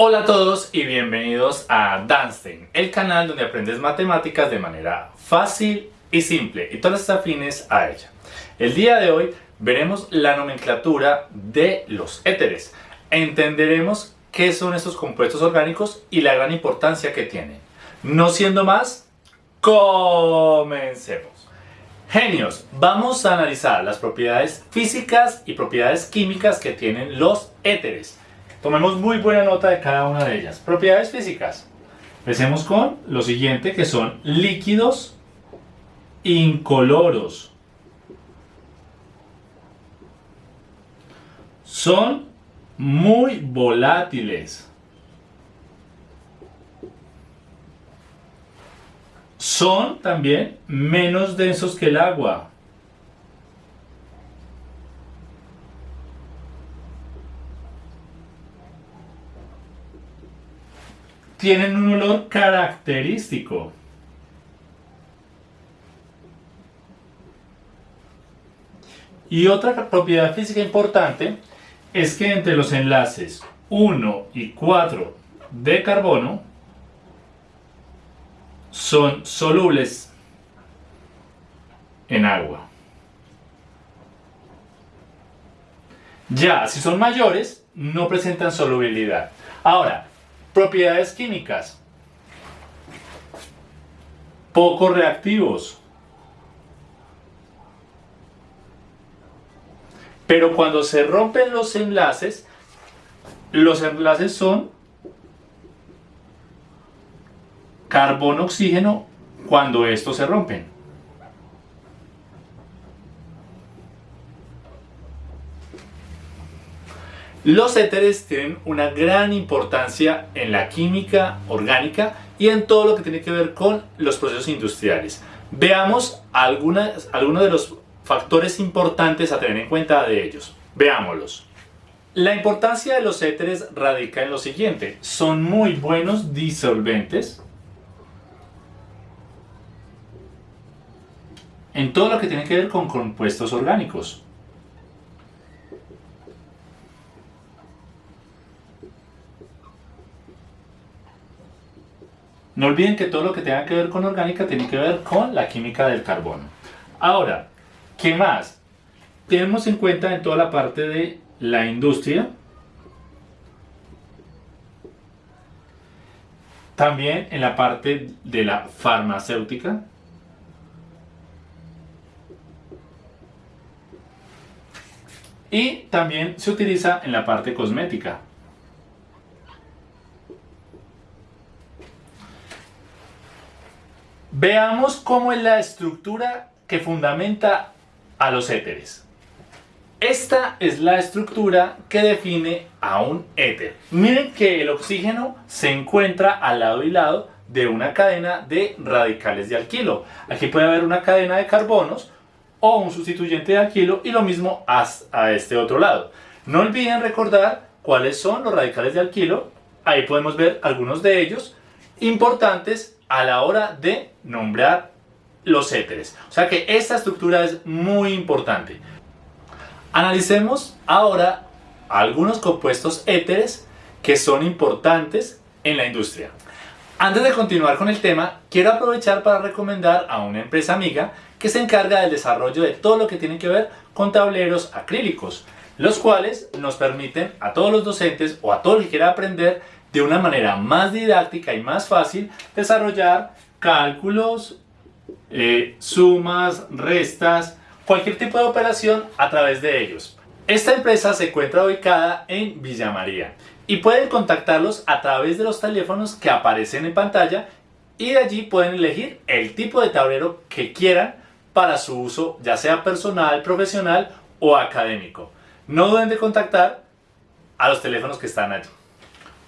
Hola a todos y bienvenidos a Danstein, el canal donde aprendes matemáticas de manera fácil y simple y todas las afines a ella. El día de hoy veremos la nomenclatura de los éteres. Entenderemos qué son estos compuestos orgánicos y la gran importancia que tienen. No siendo más, comencemos. Genios, vamos a analizar las propiedades físicas y propiedades químicas que tienen los éteres. Tomemos muy buena nota de cada una de ellas. Propiedades físicas. Empecemos con lo siguiente que son líquidos incoloros. Son muy volátiles. Son también menos densos que el agua. Tienen un olor característico. Y otra propiedad física importante es que entre los enlaces 1 y 4 de carbono son solubles en agua. Ya, si son mayores, no presentan solubilidad. Ahora, Propiedades químicas. Poco reactivos. Pero cuando se rompen los enlaces, los enlaces son carbono-oxígeno cuando estos se rompen. Los éteres tienen una gran importancia en la química orgánica y en todo lo que tiene que ver con los procesos industriales. Veamos algunas, algunos de los factores importantes a tener en cuenta de ellos. Veámoslos. La importancia de los éteres radica en lo siguiente. Son muy buenos disolventes en todo lo que tiene que ver con compuestos orgánicos. No olviden que todo lo que tenga que ver con orgánica tiene que ver con la química del carbono. Ahora, ¿qué más? Tenemos en cuenta en toda la parte de la industria, también en la parte de la farmacéutica, y también se utiliza en la parte cosmética. Veamos cómo es la estructura que fundamenta a los éteres. Esta es la estructura que define a un éter. Miren que el oxígeno se encuentra al lado y lado de una cadena de radicales de alquilo. Aquí puede haber una cadena de carbonos o un sustituyente de alquilo y lo mismo a este otro lado. No olviden recordar cuáles son los radicales de alquilo. Ahí podemos ver algunos de ellos importantes a la hora de nombrar los éteres. O sea que esta estructura es muy importante. Analicemos ahora algunos compuestos éteres que son importantes en la industria. Antes de continuar con el tema, quiero aprovechar para recomendar a una empresa amiga que se encarga del desarrollo de todo lo que tiene que ver con tableros acrílicos, los cuales nos permiten a todos los docentes o a todo el que quiera aprender de una manera más didáctica y más fácil desarrollar cálculos, eh, sumas, restas, cualquier tipo de operación a través de ellos. Esta empresa se encuentra ubicada en Villa María y pueden contactarlos a través de los teléfonos que aparecen en pantalla y de allí pueden elegir el tipo de tablero que quieran para su uso ya sea personal, profesional o académico. No duden de contactar a los teléfonos que están allí.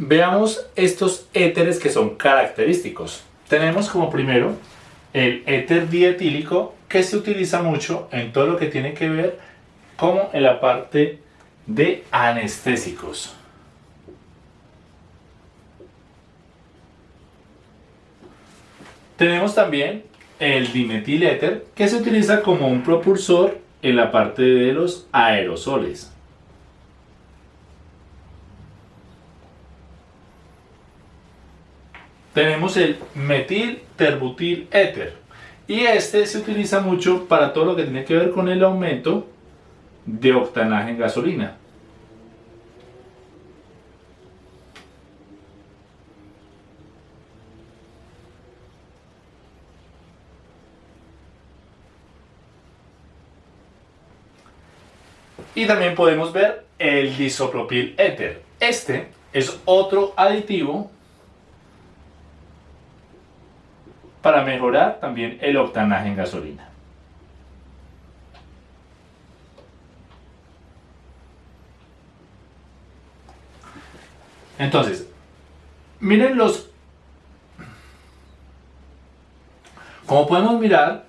Veamos estos éteres que son característicos. Tenemos como primero el éter dietílico que se utiliza mucho en todo lo que tiene que ver como en la parte de anestésicos. Tenemos también el dimetiléter que se utiliza como un propulsor en la parte de los aerosoles. Tenemos el metil éter. Y este se utiliza mucho para todo lo que tiene que ver con el aumento de octanaje en gasolina. Y también podemos ver el disopropil éter. Este es otro aditivo para mejorar también el octanaje en gasolina. Entonces, miren los... Como podemos mirar,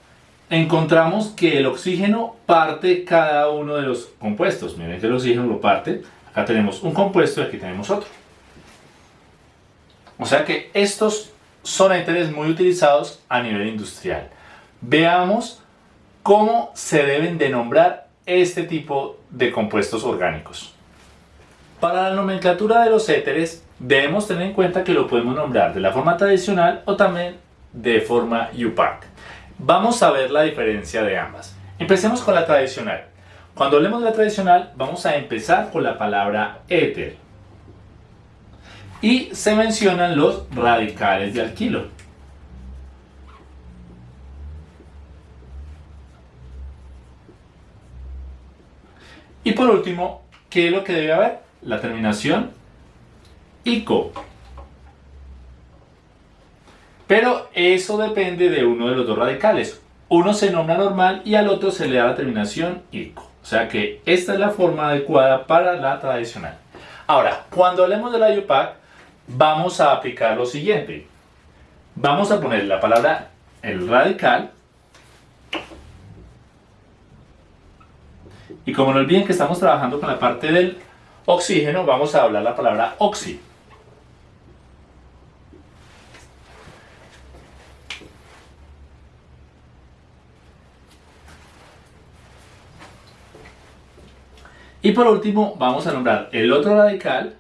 encontramos que el oxígeno parte cada uno de los compuestos. Miren que el oxígeno lo parte. Acá tenemos un compuesto y aquí tenemos otro. O sea que estos son éteres muy utilizados a nivel industrial. Veamos cómo se deben de nombrar este tipo de compuestos orgánicos. Para la nomenclatura de los éteres debemos tener en cuenta que lo podemos nombrar de la forma tradicional o también de forma UPAC. Vamos a ver la diferencia de ambas. Empecemos con la tradicional. Cuando hablemos de la tradicional, vamos a empezar con la palabra éter. Y se mencionan los radicales de alquilo. Y por último, ¿qué es lo que debe haber? La terminación ICO. Pero eso depende de uno de los dos radicales. Uno se nombra normal y al otro se le da la terminación ICO. O sea que esta es la forma adecuada para la tradicional. Ahora, cuando hablemos de la IUPAC, vamos a aplicar lo siguiente. Vamos a poner la palabra el radical. Y como no olviden que estamos trabajando con la parte del oxígeno, vamos a hablar la palabra oxi. Y por último vamos a nombrar el otro radical,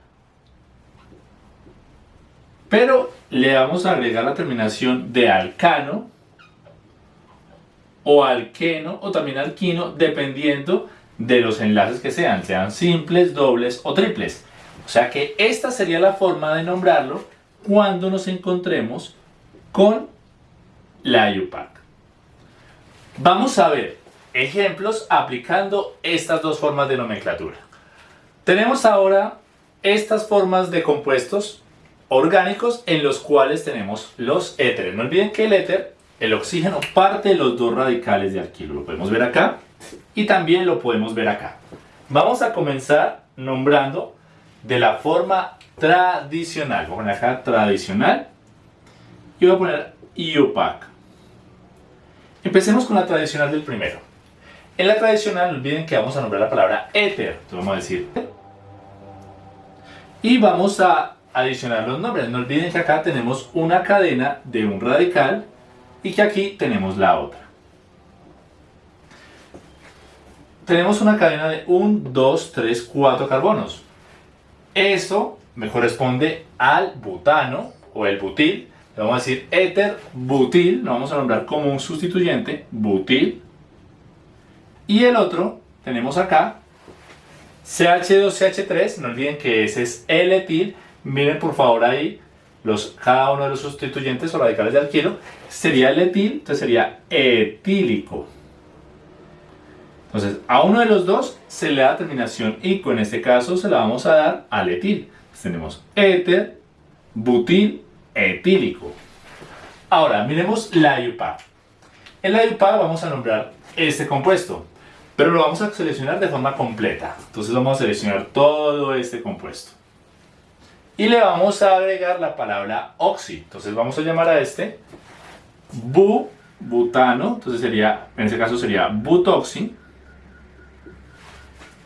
pero le vamos a agregar la terminación de alcano o alqueno o también alquino dependiendo de los enlaces que sean, sean simples, dobles o triples. O sea que esta sería la forma de nombrarlo cuando nos encontremos con la IUPAC. Vamos a ver ejemplos aplicando estas dos formas de nomenclatura. Tenemos ahora estas formas de compuestos orgánicos en los cuales tenemos los éteres. No olviden que el éter, el oxígeno, parte de los dos radicales de alquilo. Lo podemos ver acá y también lo podemos ver acá. Vamos a comenzar nombrando de la forma tradicional. Voy a poner acá tradicional y voy a poner IUPAC. Empecemos con la tradicional del primero. En la tradicional, no olviden que vamos a nombrar la palabra éter. Entonces vamos a decir y vamos a adicionar los nombres. No olviden que acá tenemos una cadena de un radical y que aquí tenemos la otra. Tenemos una cadena de 1, 2, 3, 4 carbonos. Eso me corresponde al butano o el butil. Le vamos a decir éter butil, lo vamos a nombrar como un sustituyente, butil y el otro, tenemos acá, CH2CH3, no olviden que ese es el etil. Miren por favor ahí los, cada uno de los sustituyentes o radicales de alquilo. Sería el etil, entonces sería etílico. Entonces, a uno de los dos se le da terminación ico. En este caso se la vamos a dar al etil. tenemos éter, butil, etílico. Ahora, miremos la IUPA. En la IUPA vamos a nombrar este compuesto pero lo vamos a seleccionar de forma completa. Entonces vamos a seleccionar todo este compuesto. Y le vamos a agregar la palabra oxi. Entonces vamos a llamar a este bu, butano, entonces sería, en este caso sería butoxi.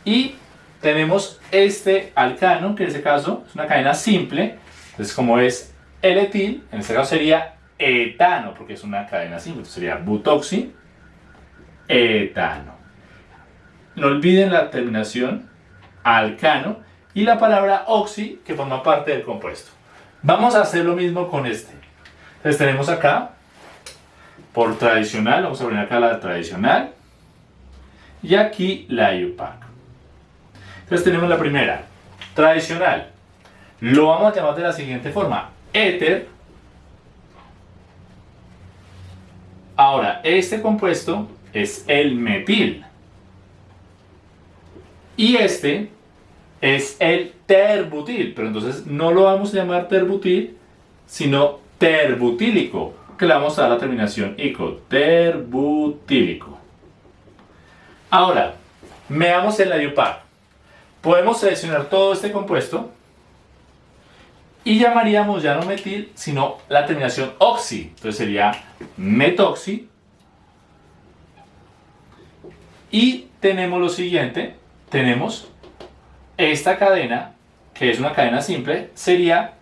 Y tenemos este alcano, que en este caso es una cadena simple. Entonces como es el etil, en este caso sería etano, porque es una cadena simple. Entonces sería butoxi, etano. No olviden la terminación alcano y la palabra oxi que forma parte del compuesto. Vamos a hacer lo mismo con este. Entonces tenemos acá, por tradicional, vamos a poner acá la tradicional, y aquí la IUPAC. Entonces tenemos la primera, tradicional. Lo vamos a llamar de la siguiente forma, éter. Ahora, este compuesto es el metil. Y este es el terbutil, pero entonces no lo vamos a llamar terbutil, sino terbutílico, que le vamos a dar la terminación ico, terbutílico. Ahora, veamos en la. Podemos seleccionar todo este compuesto y llamaríamos ya no metil, sino la terminación oxi. Entonces sería metoxi. Y tenemos lo siguiente, tenemos esta cadena, que es una cadena simple, sería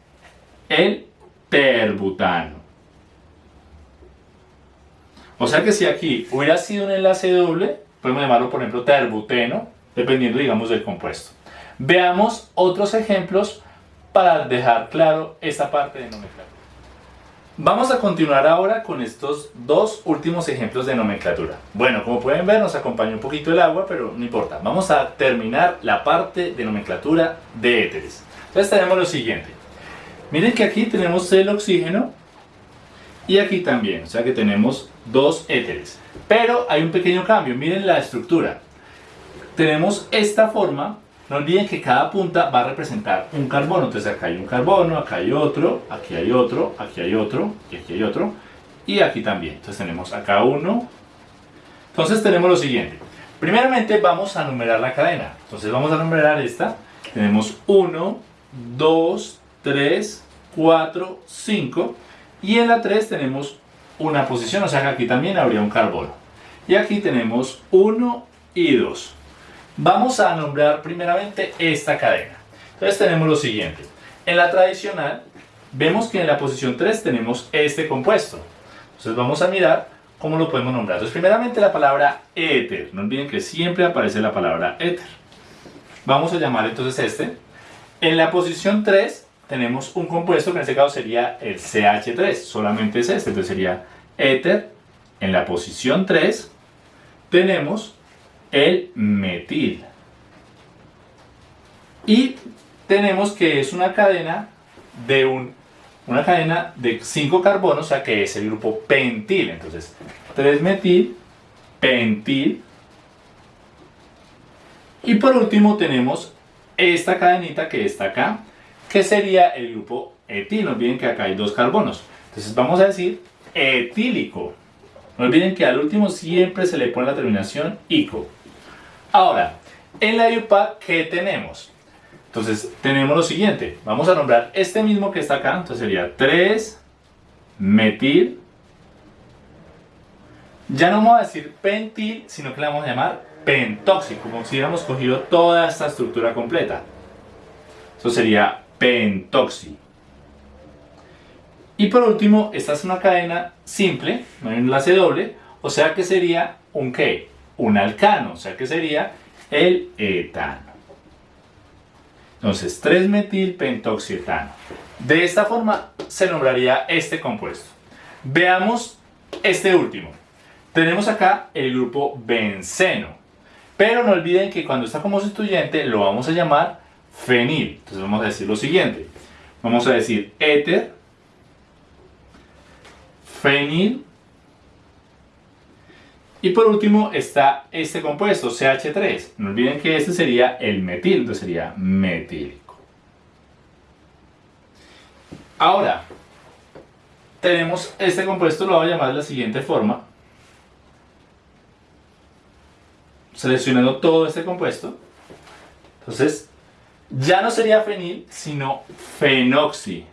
el terbutano. O sea que si aquí hubiera sido un enlace doble, podemos llamarlo por ejemplo terbuteno, dependiendo digamos del compuesto. Veamos otros ejemplos para dejar claro esta parte de nomenclatura. Vamos a continuar ahora con estos dos últimos ejemplos de nomenclatura. Bueno, como pueden ver nos acompaña un poquito el agua, pero no importa. Vamos a terminar la parte de nomenclatura de éteres. Entonces tenemos lo siguiente. Miren que aquí tenemos el oxígeno y aquí también, o sea que tenemos dos éteres. Pero hay un pequeño cambio, miren la estructura. Tenemos esta forma no olviden que cada punta va a representar un carbono. Entonces acá hay un carbono, acá hay otro, aquí hay otro, aquí hay otro, y aquí hay otro. Y aquí también. Entonces tenemos acá uno. Entonces tenemos lo siguiente. Primeramente vamos a numerar la cadena. Entonces vamos a numerar esta. Tenemos 1, 2, 3, 4, 5. Y en la 3 tenemos una posición. O sea que aquí también habría un carbono. Y aquí tenemos 1 y 2. Vamos a nombrar primeramente esta cadena. Entonces tenemos lo siguiente. En la tradicional, vemos que en la posición 3 tenemos este compuesto. Entonces vamos a mirar cómo lo podemos nombrar. Entonces primeramente la palabra éter. No olviden que siempre aparece la palabra éter. Vamos a llamar entonces este. En la posición 3 tenemos un compuesto que en este caso sería el CH3. Solamente es este. Entonces sería éter. En la posición 3 tenemos el metil. Y tenemos que es una cadena de un, una cadena de 5 carbonos, o sea que es el grupo pentil. Entonces, 3-metil, pentil. Y por último tenemos esta cadenita que está acá, que sería el grupo etil. No olviden que acá hay dos carbonos. Entonces vamos a decir etílico. No olviden que al último siempre se le pone la terminación ico. Ahora, en la IUPAC, ¿qué tenemos? Entonces, tenemos lo siguiente. Vamos a nombrar este mismo que está acá. Entonces sería 3-metil. Ya no vamos a decir pentil, sino que le vamos a llamar pentóxico, como si hubiéramos cogido toda esta estructura completa. Eso sería pentoxi. Y por último, esta es una cadena simple, no hay un enlace doble, o sea que sería un qué? Un alcano, o sea que sería el etano. Entonces, 3-metilpentoxietano. De esta forma se nombraría este compuesto. Veamos este último. Tenemos acá el grupo benceno. Pero no olviden que cuando está como sustituyente lo vamos a llamar fenil. Entonces vamos a decir lo siguiente. Vamos a decir éter, fenil, y por último está este compuesto, CH3. No olviden que este sería el metil, entonces sería metílico. Ahora, tenemos este compuesto, lo voy a llamar de la siguiente forma. Seleccionando todo este compuesto. Entonces, ya no sería fenil, sino fenoxi.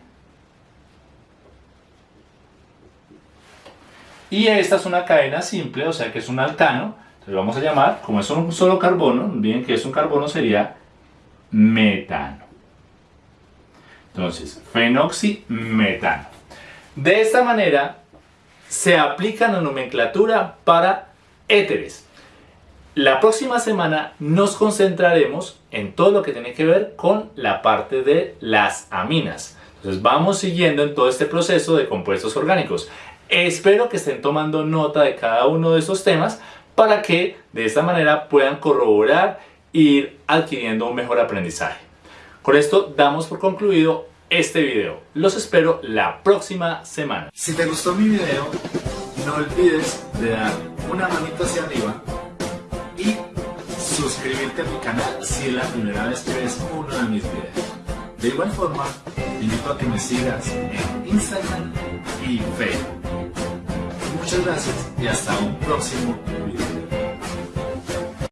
Y esta es una cadena simple, o sea que es un alcano. Entonces vamos a llamar, como es un solo carbono, bien que es un carbono, sería metano. Entonces, fenoximetano. De esta manera se aplica la nomenclatura para éteres. La próxima semana nos concentraremos en todo lo que tiene que ver con la parte de las aminas. Entonces vamos siguiendo en todo este proceso de compuestos orgánicos. Espero que estén tomando nota de cada uno de estos temas para que de esta manera puedan corroborar e ir adquiriendo un mejor aprendizaje. Con esto damos por concluido este video. Los espero la próxima semana. Si te gustó mi video, no olvides de dar una manito hacia arriba y suscribirte a mi canal si es la primera vez que ves uno de mis videos. De igual forma, invito a que me sigas en Instagram y Facebook. Muchas gracias y hasta un próximo video.